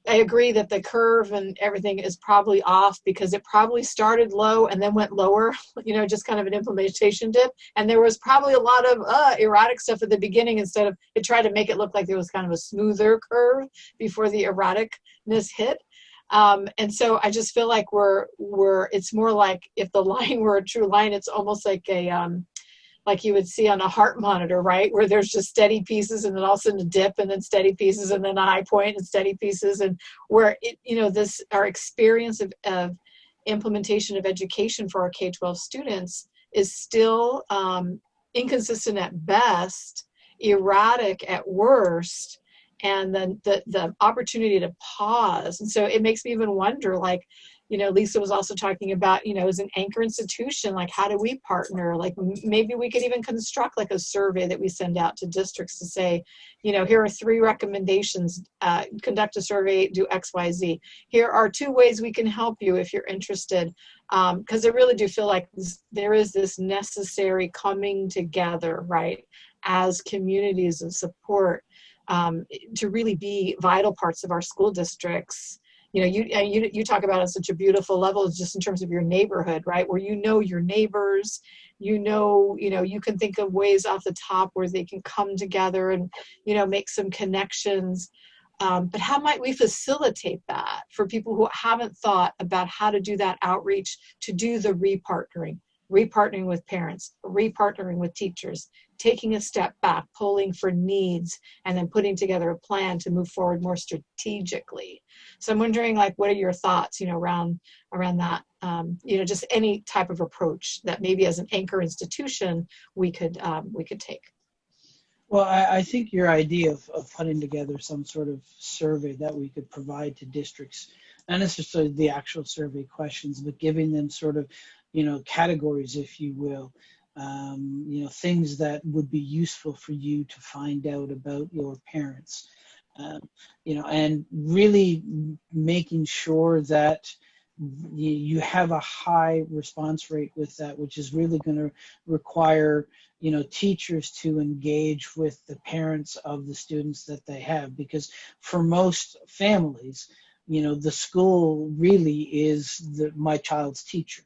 I agree that the curve and everything is probably off because it probably started low and then went lower, you know, just kind of an implementation dip. And there was probably a lot of uh, erratic stuff at the beginning instead of it tried to make it look like there was kind of a smoother curve before the erraticness hit. Um, and so I just feel like we're we're it's more like if the line were a true line, it's almost like a um, like you would see on a heart monitor, right? Where there's just steady pieces and then all of a sudden a dip and then steady pieces and then a high point and steady pieces and where it, you know, this, our experience of, of implementation of education for our K-12 students is still um, inconsistent at best, erratic at worst, and then the, the opportunity to pause. And so it makes me even wonder, like, you know, Lisa was also talking about, you know, as an anchor institution, like how do we partner? Like maybe we could even construct like a survey that we send out to districts to say, you know, here are three recommendations. Uh, conduct a survey, do X, Y, Z. Here are two ways we can help you if you're interested. Because I really do feel like this, there is this necessary coming together, right, as communities of support um, to really be vital parts of our school districts you know, you, you, you talk about on such a beautiful level just in terms of your neighborhood, right? Where you know your neighbors, you know, you know, you can think of ways off the top where they can come together and, you know, make some connections. Um, but how might we facilitate that for people who haven't thought about how to do that outreach to do the repartnering, repartnering with parents, repartnering with teachers, taking a step back, polling for needs, and then putting together a plan to move forward more strategically. So I'm wondering, like, what are your thoughts, you know, around around that? Um, you know, just any type of approach that maybe as an anchor institution we could um, we could take. Well, I, I think your idea of, of putting together some sort of survey that we could provide to districts, not necessarily the actual survey questions, but giving them sort of, you know, categories, if you will, um, you know, things that would be useful for you to find out about your parents, um, you know, and really making sure that you, have a high response rate with that, which is really going to require, you know, teachers to engage with the parents of the students that they have, because for most families, you know, the school really is the, my child's teacher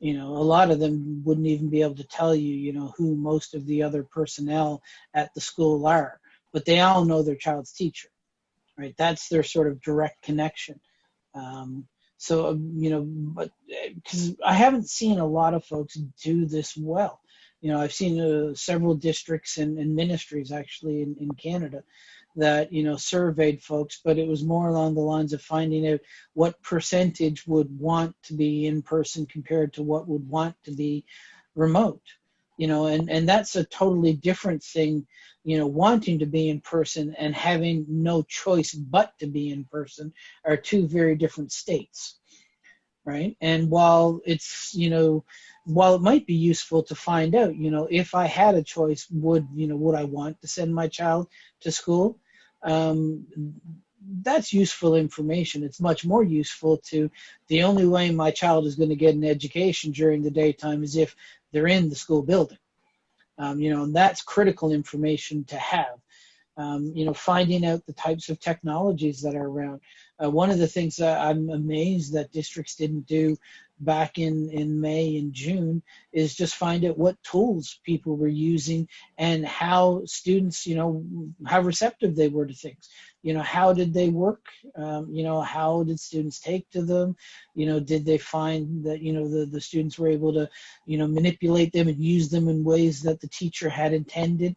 you know a lot of them wouldn't even be able to tell you you know who most of the other personnel at the school are. But they all know their child's teacher right? That's their sort of direct connection. Um, so um, you know but because i haven't seen a lot of folks do this well. You know i've seen uh, several districts and, and ministries actually in, in canada that you know surveyed folks but it was more along the lines of finding out what percentage would want to be in person compared to what would want to be remote you know and and that's a totally different thing you know wanting to be in person and having no choice but to be in person are two very different states right? And while it's you know while it might be useful to find out you know if i had a choice would you know would i want to send my child to school um, that's useful information. It's much more useful to the only way my child is going to get an education during the daytime is if they're in the school building. Um, you know, and that's critical information to have. Um, you know, finding out the types of technologies that are around. Uh, one of the things I'm amazed that districts didn't do back in, in May and June is just find out what tools people were using and how students, you know, how receptive they were to things. You know, how did they work? Um, you know, how did students take to them? You know, did they find that, you know, the, the students were able to, you know, manipulate them and use them in ways that the teacher had intended?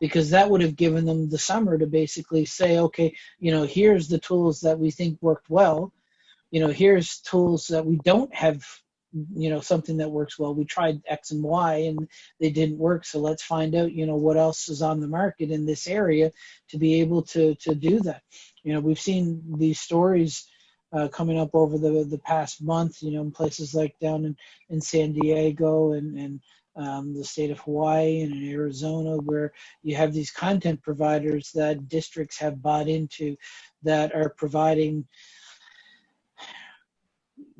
because that would have given them the summer to basically say, okay, you know, here's the tools that we think worked well. You know, here's tools that we don't have, you know, something that works well. We tried X and Y and they didn't work. So let's find out, you know, what else is on the market in this area to be able to, to do that. You know, we've seen these stories uh, coming up over the, the past month, you know, in places like down in, in San Diego and, and um, the state of Hawaii and in Arizona, where you have these content providers that districts have bought into that are providing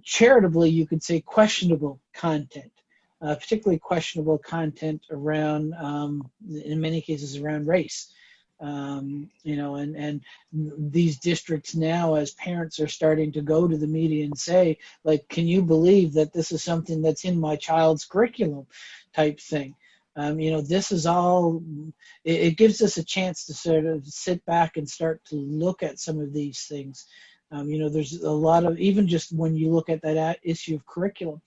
charitably, you could say, questionable content, uh, particularly questionable content around, um, in many cases, around race. Um, you know, and, and these districts now, as parents are starting to go to the media and say, like, can you believe that this is something that's in my child's curriculum type thing? Um, you know, this is all, it, it, gives us a chance to sort of sit back and start to look at some of these things. Um, you know, there's a lot of, even just when you look at that issue of curriculum,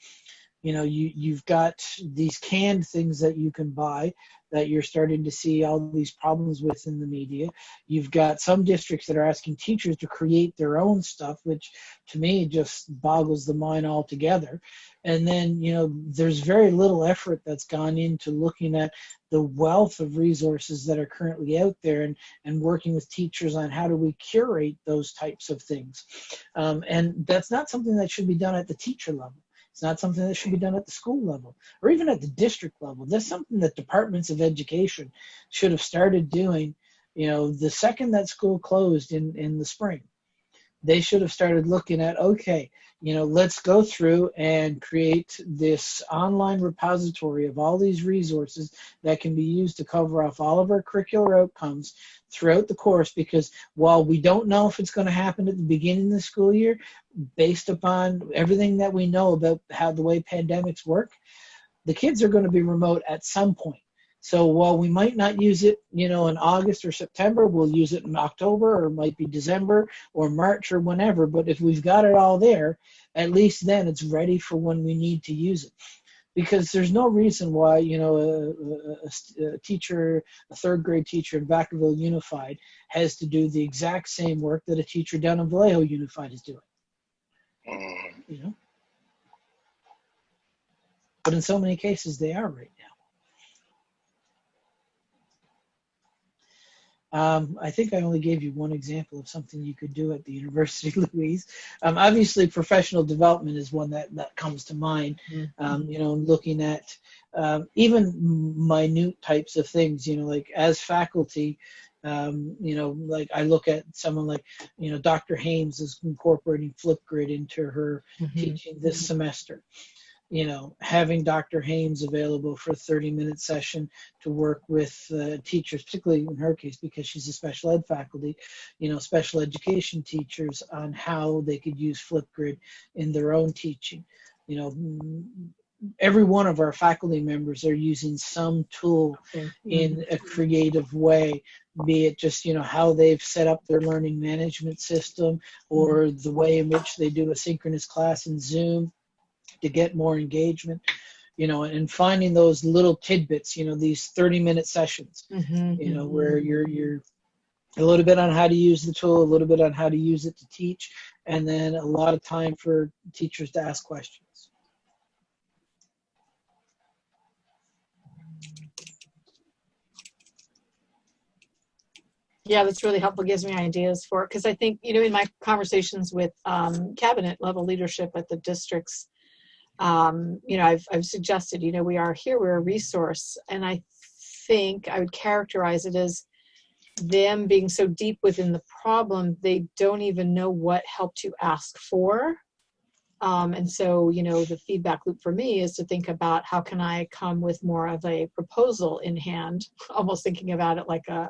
you know, you, you've got these canned things that you can buy that you're starting to see all these problems with in the media. You've got some districts that are asking teachers to create their own stuff, which to me just boggles the mind altogether. And then, you know, there's very little effort that's gone into looking at the wealth of resources that are currently out there and, and working with teachers on how do we curate those types of things. Um, and that's not something that should be done at the teacher level. It's not something that should be done at the school level or even at the district level. That's something that departments of education should have started doing, you know, the second that school closed in, in the spring. They should have started looking at, okay, you know, let's go through and create this online repository of all these resources that can be used to cover off all of our curricular outcomes throughout the course because while we don't know if it's going to happen at the beginning of the school year, based upon everything that we know about how the way pandemics work, the kids are going to be remote at some point. So while we might not use it, you know, in August or September, we'll use it in October or it might be December or March or whenever. But if we've got it all there, at least then it's ready for when we need to use it. Because there's no reason why you know a, a, a, teacher a third grade teacher in vacaville unified has to do the exact same work that a teacher down in vallejo unified is doing. Mm-hmm. You know? But in so many cases they are right Um, I think I only gave you one example of something you could do at the University, Louise. Um, obviously, professional development is one that, that comes to mind. Um, you know, looking at um, even minute types of things. You know, like as faculty, um, you know, like I look at someone like, you know, Dr. Hames is incorporating Flipgrid into her Mm-hmm. teaching this semester you know, having Dr. Hames available for a 30 minute session to work with uh, teachers, particularly in her case, because she's a special ed faculty, you know, special education teachers on how they could use Flipgrid in their own teaching. You know, every one of our faculty members are using some tool in a creative way be it just you know how they've set up their learning management system or the way in which they do a synchronous class in zoom to get more engagement you know and finding those little tidbits you know these 30 minute sessions Mm-hmm. you know where you're you're a little bit on how to use the tool a little bit on how to use it to teach and then a lot of time for teachers to ask questions Yeah, that's really helpful. Gives me ideas for because I think you know in my conversations with um, cabinet level leadership at the districts, um, you know I've I've suggested you know we are here we're a resource and I think I would characterize it as them being so deep within the problem, they don't even know what help to ask for. Um, and so, you know, the feedback loop for me is to think about how can I come with more of a proposal in hand, almost thinking about it like a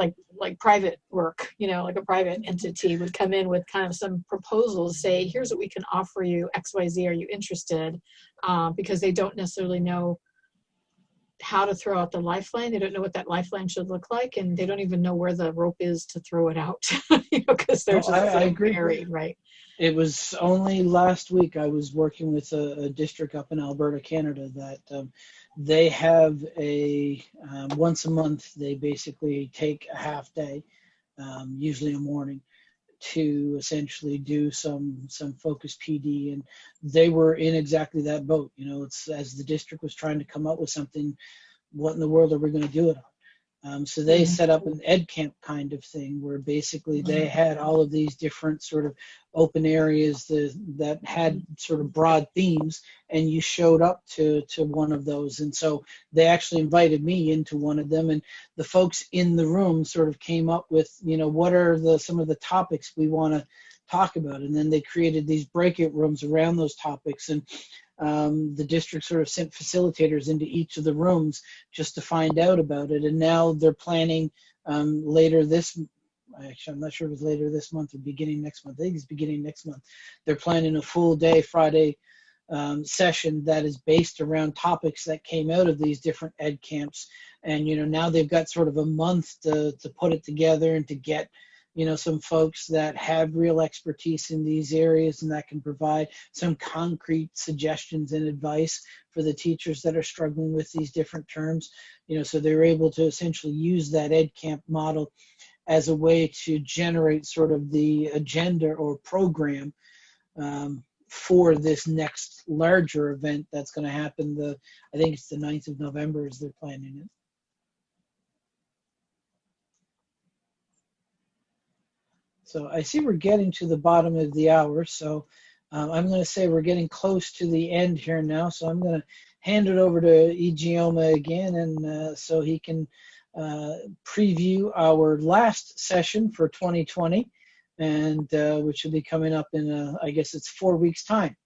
like like private work, you know, like a private entity would come in with kind of some proposals, say, here's what we can offer you, X, Y, Z, are you interested? Uh, because they don't necessarily know how to throw out the lifeline. They don't know what that lifeline should look like, and they don't even know where the rope is to throw it out, you know, because they're No, just I- I agree. buried, right? It was only last week I was working with a, a district up in Alberta, Canada, that um, they have a um, once a month. They basically take a half day, um, usually a morning, to essentially do some some focus PD, and they were in exactly that boat. You know, it's as the district was trying to come up with something. What in the world are we going to do it on? Um, so they Mhm. set up an ed camp kind of thing where basically they had all of these different sort of open areas that, that had sort of broad themes and you showed up to, to one of those. And so they actually invited me into one of them and the folks in the room sort of came up with, you know, what are the, some of the topics we want to talk about. And then they created these breakout rooms around those topics. And um, the district sort of sent facilitators into each of the rooms just to find out about it. And now they're planning um, later this. Actually, I'm not sure if it's later this month or beginning next month. I think it's beginning next month. They're planning a full day Friday um, session that is based around topics that came out of these different ed camps. And you know now they've got sort of a month to to put it together and to get you know some folks that have real expertise in these areas and that can provide some concrete suggestions and advice for the teachers that are struggling with these different terms. You know so they're able to essentially use that ed camp model as a way to generate sort of the agenda or program um, for this next larger event that's going to happen. The i think it's the 9th of november as they're planning it So I see we're getting to the bottom of the hour. So um, I'm going to say we're getting close to the end here now. So I'm going to hand it over to Ijeoma again, and uh, so he can uh, preview our last session for 2020, and uh, which will be coming up in, uh, I guess it's four weeks' time.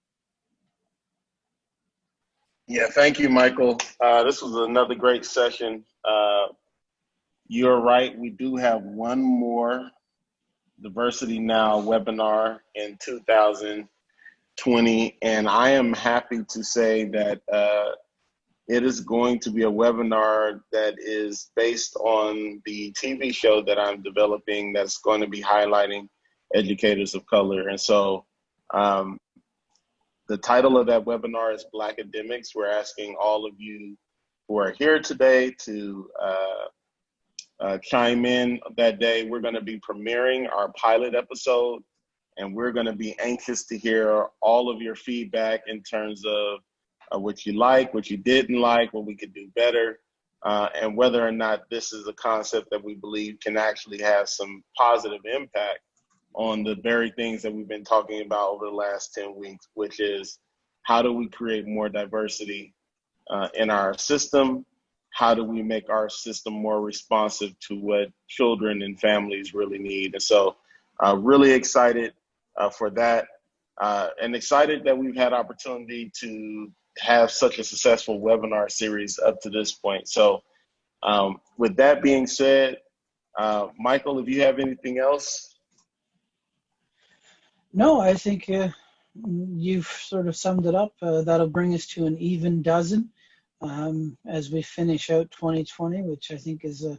Yeah, thank you, Michael. Uh, this was another great session. Uh, you're right. We do have one more Diversity Now webinar in 2020, and I am happy to say that uh, it is going to be a webinar that is based on the TV show that I'm developing that's going to be highlighting educators of color. And so um, the title of that webinar is Black Academics. We're asking all of you who are here today to uh, uh, chime in that day. We're going to be premiering our pilot episode, and we're going to be anxious to hear all of your feedback in terms of uh, what you like, what you didn't like, what we could do better, uh, and whether or not this is a concept that we believe can actually have some positive impact on the very things that we've been talking about over the last 10 weeks, which is how do we create more diversity uh, in our system? How do we make our system more responsive to what children and families really need? And so, uh, really excited uh, for that, uh, and excited that we've had opportunity to have such a successful webinar series up to this point. So, um, with that being said, uh, Michael, if you have anything else, No, I think uh, you've sort of summed it up. Uh, that'll bring us to an even dozen um, as we finish out 2020, which I think is a,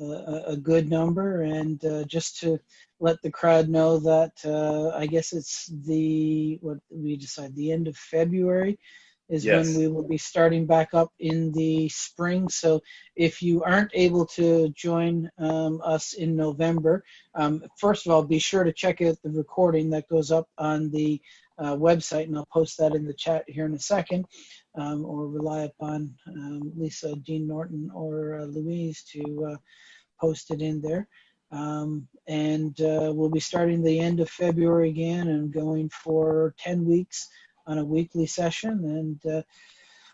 a, a good number. And uh, just to let the crowd know that uh, I guess it's the, what we decide, the end of February is Yes. when we will be starting back up in the spring. So if you aren't able to join um, us in November, um, first of all, be sure to check out the recording that goes up on the uh, website, and I'll post that in the chat here in a second, um, or rely upon um, Lisa, Jean Norton, or uh, Louise to uh, post it in there. Um, and uh, we'll be starting the end of February again and going for 10 weeks on a weekly session. And uh,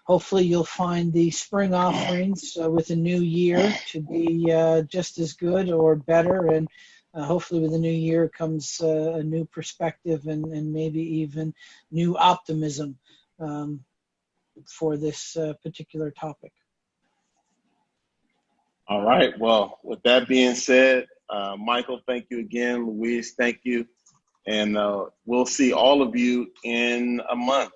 hopefully you'll find the spring offerings uh, with a new year to be just as good or better. And uh, hopefully with the new year comes uh, a new perspective and, and maybe even new optimism um, for this uh, particular topic. All right. Well, with that being said, uh, Michael, thank you again. Louise, thank you. And uh, we'll see all of you in a month.